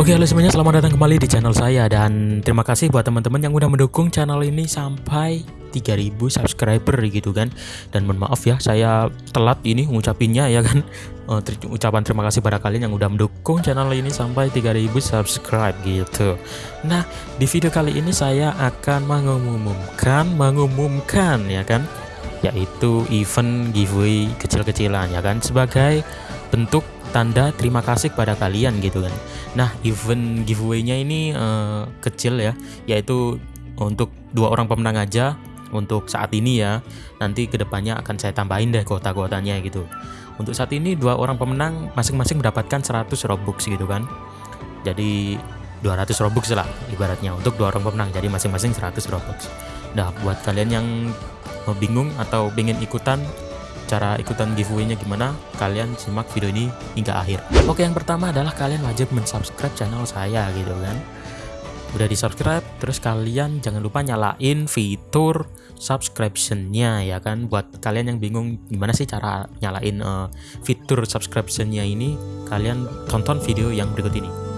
Oke halo semuanya. Selamat datang kembali di channel saya. Dan terima kasih buat teman-teman yang udah mendukung channel ini sampai 3000 subscriber gitu kan. Dan mohon maaf ya saya telat ini ngucapinnya ya kan. Ter ucapan terima kasih pada kalian yang udah mendukung channel ini sampai 3000 subscribe gitu. Nah di video kali ini saya akan mengumumkan mengumumkan ya kan. Yaitu event giveaway kecil-kecilan ya kan. Sebagai bentuk tanda terima kasih kepada kalian gitu kan. Nah event giveaway-nya ini uh, kecil ya yaitu untuk dua orang pemenang aja untuk saat ini ya. Nanti ke depannya akan saya tambahin deh kota-kotanya gitu. Untuk saat ini dua orang pemenang masing-masing mendapatkan 100 robux gitu kan. Jadi 200 robux lah ibaratnya untuk dua orang pemenang. Jadi masing-masing 100 robux. Nah buat kalian yang bingung atau ingin ikutan cara ikutan giveaway-nya gimana, kalian simak video ini hingga akhir. Oke, yang pertama adalah kalian wajib mensubscribe channel saya gitu kan. Udah di subscribe, terus kalian jangan lupa nyalain fitur subscription-nya ya kan. Buat kalian yang bingung gimana sih cara nyalain uh, fitur subscription-nya ini, kalian tonton video yang berikut ini.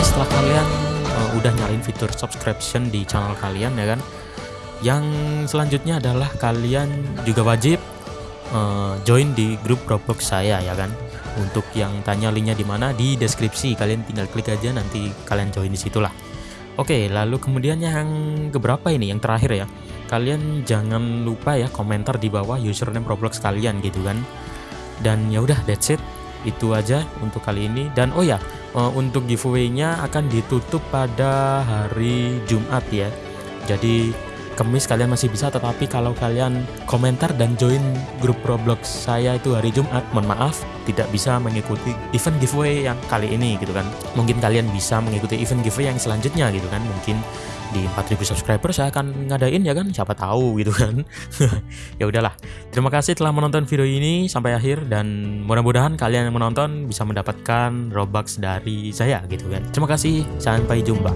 Oke setelah kalian uh, udah nyalain fitur subscription di channel kalian ya kan? Yang selanjutnya adalah kalian juga wajib uh, join di grup Roblox saya ya kan? Untuk yang tanya linknya di mana di deskripsi. Kalian tinggal klik aja nanti kalian join di situlah. Oke lalu kemudian yang keberapa ini? Yang terakhir ya. Kalian jangan lupa ya komentar di bawah username Roblox kalian gitu kan? Dan ya udah that's it. Itu aja untuk kali ini. Dan oh ya untuk giveaway-nya akan ditutup pada hari Jumat ya. Jadi Kemis kalian masih bisa tetapi kalau kalian komentar dan join grup Roblox saya itu hari Jumat mohon maaf tidak bisa mengikuti event giveaway yang kali ini gitu kan. Mungkin kalian bisa mengikuti event giveaway yang selanjutnya gitu kan. Mungkin di 4000 subscriber saya akan ngadain ya kan? Siapa tahu gitu kan. Ya udahlah. Terima kasih telah menonton video ini sampai akhir dan mudah-mudahan kalian yang menonton bisa mendapatkan robux dari saya gitu kan. Terima kasih. Sampai jumpa